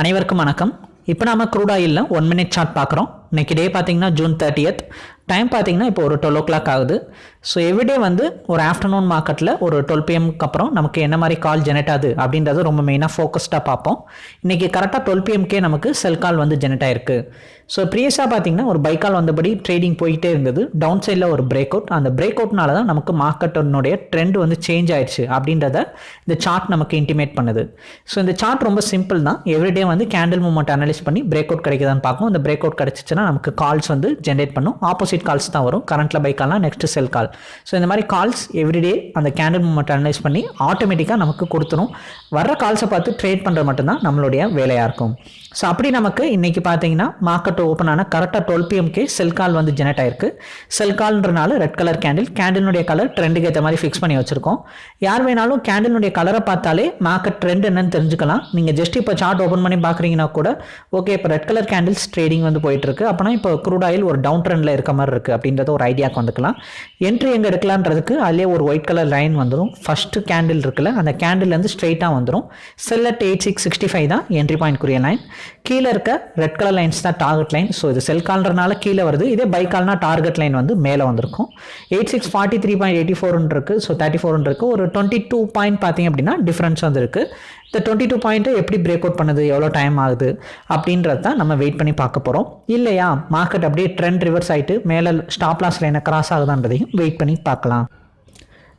அனைவருக்கும் வணக்கம். இப்போ நாம க்ரூட் ஆயிலில் ஒன் மினிட் சார்ட் பார்க்குறோம். இன்னைக்கு டே பார்த்தீங்கன்னா ஜூன் தேர்ட்டியத் டைம் பார்த்தீங்கன்னா இப்போ ஒரு டுவெல் ஓ கிளாக் ஆகுது. ஸோ எவ்ரிடே வந்து ஒரு ஆஃப்டர்நூன் மார்க்கெட்டில் ஒரு டுவெல் பிஎம்க்கு அப்புறம் நமக்கு என்ன மாதிரி கால் ஜெனரேட் ஆகுது அப்படின்றது ரொம்ப மெயினாக ஃபோக்கஸ்டாக பார்ப்போம். இன்றைக்கி கரெக்டாக டுவெல் பிஎம்கே நமக்கு செல் கால் வந்து ஜெனரேட் ஆயிருக்கு. ஸோ ப்ரீயஸாக பார்த்தீங்கன்னா ஒரு பைக்கால் வந்தபடி ட்ரேடிங் போயிட்டே இருந்தது. டவுன் சைடில் ஒரு பிரேக் அவுட் அந்த பிரேக் அவுட்னால தான் நமக்கு மார்க்கெட்டினுடைய ட்ரெண்ட் வந்து சேஞ்ச் ஆயிடுச்சு அப்படின்றத இந்த சார்ட் நமக்கு இன்டிமேட் பண்ணுது. ஸோ இந்த சார்ட் ரொம்ப சிம்பிள் தான். எவ்ரிடே வந்து கேண்டில் மூமெண்ட் அனலைஸ் பண்ணி பிரேக் அவுட் கிடைக்குதான்னு பார்க்கும் இந்த பிரேக் அவுட் கிடச்சிச்சுன்னா நமக்கு கால்ஸ் வந்து ஜென்ரேட் பண்ணும். ஆப்போசிட் கால்ஸ் தான் வரும். கரண்ட்டில் பை கால்னால் நெக்ஸ்ட் செல் கால் ஸோ இந்த மாதிரி கால்ஸ் எவ்ரிடே அந்த கேண்டில் மூமெண்ட் அனலைஸ் பண்ணி ஆட்டோமேட்டிக்காக நமக்கு கொடுத்துரும். வர்ற கால்ஸை பார்த்து ட்ரேட் பண்ணுறது மட்டும்தான் நம்மளுடைய வேலையாக இருக்கும். ஸோ அப்படி நமக்கு இன்றைக்கி பார்த்தீங்கன்னா மார்க்கெட் ஓப்பன் ஆன கரெக்டாக டுவெல் பிஎம்கே செல் கால் வந்து ஜெனரேட் ஆயிருக்கு. செல் கால்ன்றனால ரெட் கலர் கேண்டில் கேண்டிலுடைய கலர் ட்ரெண்டுக்கு ஏற்ற மாதிரி ஃபிக்ஸ் பண்ணி வச்சிருக்கோம். யார் வேணாலும் கேண்டிலுடைய கலரை பார்த்தாலே மார்க்கெட் ட்ரெண்ட் என்னன்னு தெரிஞ்சுக்கலாம். நீங்கள் ஜஸ்ட் இப்போ சார்ட் ஓப்பன் பண்ணி பார்க்குறீங்கன்னா கூட ஓகே இப்போ ரெட் கலர் கேண்டில்ஸ் ட்ரேடிங் வந்து போயிட்டு இருக்கு. அப்போனா இப்போ க்ரூட் ஆயில் ஒரு டவுன் ட்ரெண்டில் இருக்க மாதிரி இருக்குது அப்படின்றத ஒரு ஐடியாக்கு வந்துக்கலாம் என்ட்ரி எங்கே எடுக்கலான்றதுக்கு அதிலே ஒரு ஒயிட் கலர் லைன் வந்துடும் ஃபஸ்ட்டு கேண்டில் இருக்குல்ல அந்த கேண்டில்லேருந்து ஸ்ட்ரெயிட்டாக வந்துடும் sell at eight six sixty five தான் என்ட்ரி பாயிண்ட்க்குரிய லைன் கீழே இருக்க ரெட் கலர் லைன்ஸ் தான் டார்கெட் லைன் ஸோ இது செல் கால்ன்றனால கீழே வருது. இதே பை கால்னா டார்கெட் லைன் வந்து மேலே வந்திருக்கும். Eight six forty three point eighty ஃபோர்னு இருக்குது ஸோ தேர்ட்டி ஃபோர்னு இருக்குது ஒரு டுவெண்ட்டி டூ பாயிண்ட் பார்த்தீங்க அப்படின்னா டிஃப்ரென்ஸ் வந்துருக்கு இந்த டுவெண்ட்டி டூ பாயிண்ட்டை எப்படி பிரேக் அவுட் பண்ணுது? எவ்வளோ டைம் ஆகுது? அப்படின்றது தான் நம்ம வெயிட் பண்ணி பார்க்க போகிறோம் இல்லையா? மார்க்கெட் அப்படியே ட்ரெண்ட் ரிவர்ஸ் ஆகிட்டு மேலே ஸ்டாப் லாஸ் லைனை கிராஸ் ஆகுதான்றதையும் வெயிட் பண்ணி பார்க்கலாம்.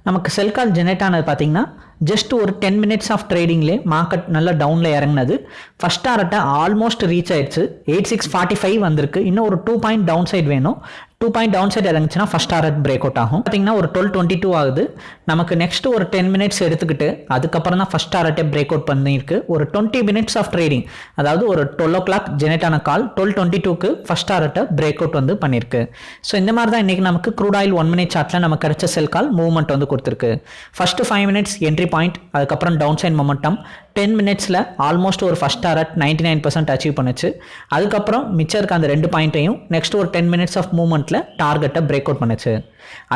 நமக்கு செல் கால் ஜெனரேட் ஆனது பார்த்தீங்கன்னா ஜஸ்ட் ஒரு டென் மினிட்ஸ் ஆஃப் ட்ரேடிங்லேயே மார்க்கெட் நல்லா டவுனில் இறங்குனது. ஃபஸ்ட் டாரட்டை ஆல்மோஸ்ட் ரீச் ஆயிடுச்சு. எயிட் சிக்ஸ் ஃபார்ட்டி ஃபைவ் வந்திருக்கு. இன்னும் ஒரு டூ பாயிண்ட் டவுன் சைட் வேணும். டூ பாயிண்ட் டவுன் சைட் இறங்குச்சுன்னா ஃபஸ்ட் டாரட் பிரேக் அவுட் ஆகும். பார்த்தீங்கன்னா ஒரு டுவெல் டுவெண்ட்டி டூ ஆகுது. நமக்கு நெக்ஸ்ட் ஒரு டென் மினிட்ஸ் எடுத்துக்கிட்டு அதுக்கப்புறம் தான் ஃபஸ்ட் டாரட்டே பிரேக் அவுட் பண்ணியிருக்கு. ஒரு டுவெண்ட்டி மினிட்ஸ் ஆஃப் ட்ரேடிங் அதாவது ஒரு டுவெல் ஓ கிளாக் ஜெனரேட் ஆன கால் டுவெல் டுவெண்ட்டி டூக்கு ஃபஸ்ட் டாரட்டை பிரேக் அவுட் வந்து பண்ணியிருக்கு. ஸோ இந்த மாதிரி தான் இன்றைக்கி நமக்கு க்ரூட் ஆயில் ஒன் மினிட் சார்ட்டில் நமக்கு கிடைச்ச செல் கால் மூவ்மெண்ட் வந்து கொடுத்துருக்கு. First five minutes entry point அதுக்கப்புறம் டவுன் சைன் மொமெண்டம் டென் மினிட்ஸில் ஆல்மோஸ்ட் ஒரு first target ninety nine percent achieve பண்ணுச்சு. அதுக்கப்புறம் மிச்சம் இருக்க அந்த ரெண்டு பாயிண்ட்டையும் நெக்ஸ்ட் ஒரு டென் மினிட்ஸ் ஆஃப் மூவ்மெண்ட்டில் டார்கெட்டை பிரேக் அவுட் பண்ணுச்சு.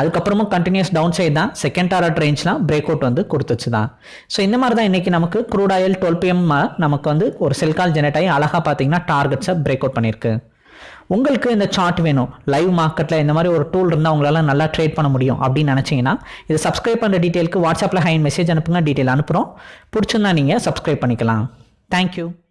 அதுக்கப்புறமும் கண்டினியூஸ் டவுன் சைட் தான். செகண்ட் டாரட் ரேஞ்ச்லாம் பிரேக் அவுட் வந்து கொடுத்துச்சு தான் ஸோ இந்த மாதிரி தான் இன்றைக்கி நமக்கு க்ரூட் ஆயில் டுவெல் பிஎம் நமக்கு வந்து ஒரு செல்கால் ஜெனரேட் ஆகி அழகாக பார்த்தீங்கன்னா டார்கெட்ஸை பிரேக் அவுட் பண்ணியிருக்கு. உங்களுக்கு இந்த சார்ட் வேணும். லைவ் மார்க்கெட்டில் இந்த மாதிரி ஒரு டூல் இருந்தால் உங்களால் நல்லா ட்ரேட் பண்ண முடியும் அப்படின்னு நினச்சிங்கன்னா இது சப்ஸ்கிரைப் பண்ணுற டீட்டெயிலுக்கு வாட்ஸ்அப்பில் ஹைன் மெசேஜ் அனுப்புங்க. டீட்டெயில் அனுப்புகிறோம் பிடிச்சிருந்தா நீங்கள் சப்ஸ்கிரைப் பண்ணிக்கலாம். தேங்க்யூ